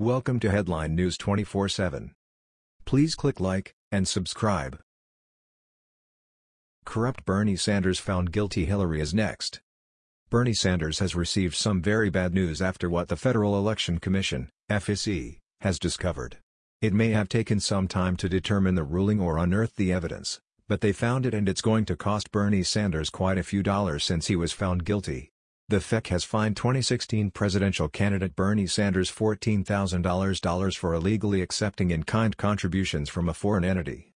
Welcome to Headline News 24/7. Please click like and subscribe. Corrupt Bernie Sanders found guilty Hillary is next. Bernie Sanders has received some very bad news after what the Federal Election Commission, FEC, has discovered. It may have taken some time to determine the ruling or unearth the evidence, but they found it and it's going to cost Bernie Sanders quite a few dollars since he was found guilty. The FEC has fined 2016 presidential candidate Bernie Sanders $14,000 for illegally accepting in-kind contributions from a foreign entity.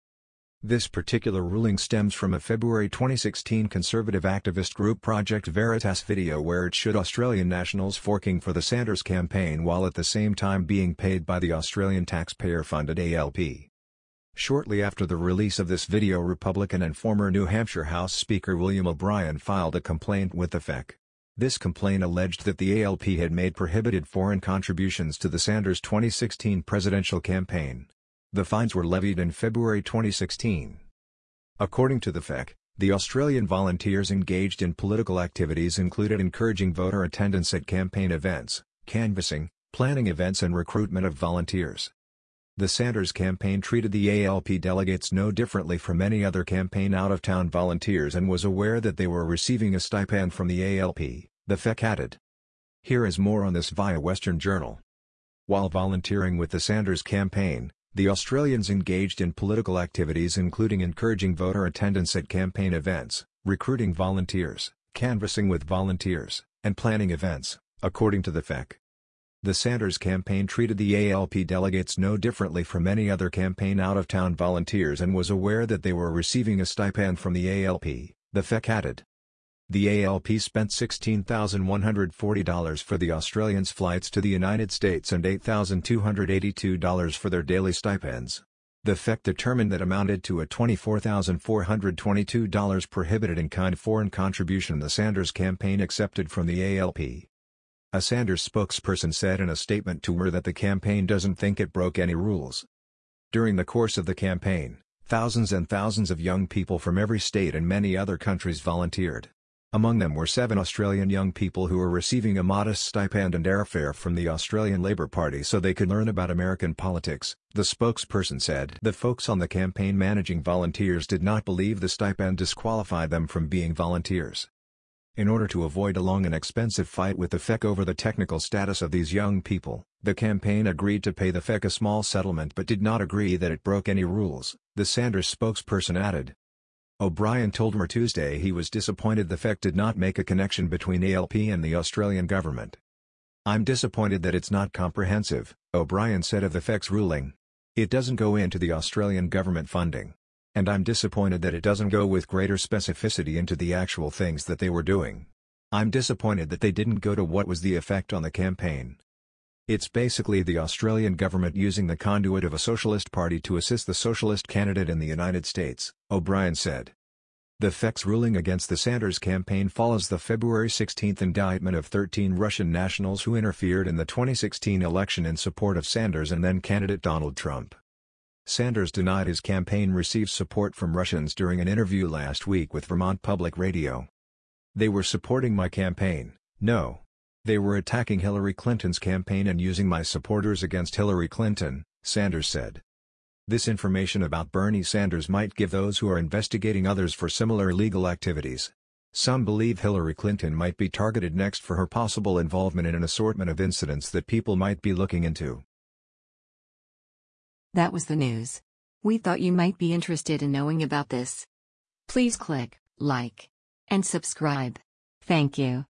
This particular ruling stems from a February 2016 conservative activist group Project Veritas video where it showed Australian nationals forking for the Sanders campaign while at the same time being paid by the Australian taxpayer-funded ALP. Shortly after the release of this video Republican and former New Hampshire House Speaker William O'Brien filed a complaint with the FEC. This complaint alleged that the ALP had made prohibited foreign contributions to the Sanders 2016 presidential campaign. The fines were levied in February 2016. According to the FEC, the Australian volunteers engaged in political activities included encouraging voter attendance at campaign events, canvassing, planning events and recruitment of volunteers. The Sanders campaign treated the ALP delegates no differently from any other campaign out-of-town volunteers and was aware that they were receiving a stipend from the ALP, the FEC added. Here is more on this via Western Journal. While volunteering with the Sanders campaign, the Australians engaged in political activities including encouraging voter attendance at campaign events, recruiting volunteers, canvassing with volunteers, and planning events, according to the FEC. The Sanders campaign treated the ALP delegates no differently from any other campaign out-of-town volunteers and was aware that they were receiving a stipend from the ALP, the FEC added. The ALP spent $16,140 for the Australians' flights to the United States and $8,282 for their daily stipends. The FEC determined that amounted to a $24,422 prohibited in-kind foreign contribution the Sanders campaign accepted from the ALP. A Sanders spokesperson said in a statement to WER that the campaign doesn't think it broke any rules. During the course of the campaign, thousands and thousands of young people from every state and many other countries volunteered. Among them were seven Australian young people who were receiving a modest stipend and airfare from the Australian Labor Party so they could learn about American politics, the spokesperson said. The folks on the campaign managing volunteers did not believe the stipend disqualified them from being volunteers. In order to avoid a long and expensive fight with the FEC over the technical status of these young people, the campaign agreed to pay the FEC a small settlement but did not agree that it broke any rules, the Sanders spokesperson added. O'Brien told WER Tuesday he was disappointed the FEC did not make a connection between ALP and the Australian government. I'm disappointed that it's not comprehensive, O'Brien said of the FEC's ruling. It doesn't go into the Australian government funding. And I'm disappointed that it doesn't go with greater specificity into the actual things that they were doing. I'm disappointed that they didn't go to what was the effect on the campaign. It's basically the Australian government using the conduit of a socialist party to assist the socialist candidate in the United States, O'Brien said. The FEC's ruling against the Sanders campaign follows the February 16 indictment of 13 Russian nationals who interfered in the 2016 election in support of Sanders and then candidate Donald Trump. Sanders denied his campaign received support from Russians during an interview last week with Vermont Public Radio. They were supporting my campaign, no. They were attacking Hillary Clinton's campaign and using my supporters against Hillary Clinton, Sanders said. This information about Bernie Sanders might give those who are investigating others for similar illegal activities. Some believe Hillary Clinton might be targeted next for her possible involvement in an assortment of incidents that people might be looking into. That was the news. We thought you might be interested in knowing about this. Please click like and subscribe. Thank you.